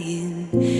dying